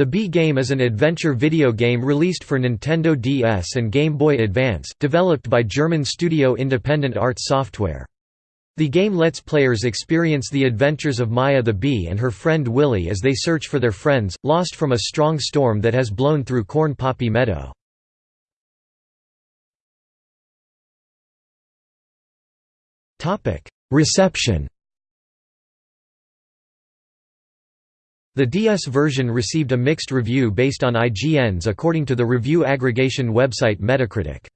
The Bee game is an adventure video game released for Nintendo DS and Game Boy Advance, developed by German studio Independent Arts Software. The game lets players experience the adventures of Maya the bee and her friend Willy as they search for their friends, lost from a strong storm that has blown through Corn Poppy Meadow. Reception The DS version received a mixed review based on IGN's according to the review aggregation website Metacritic.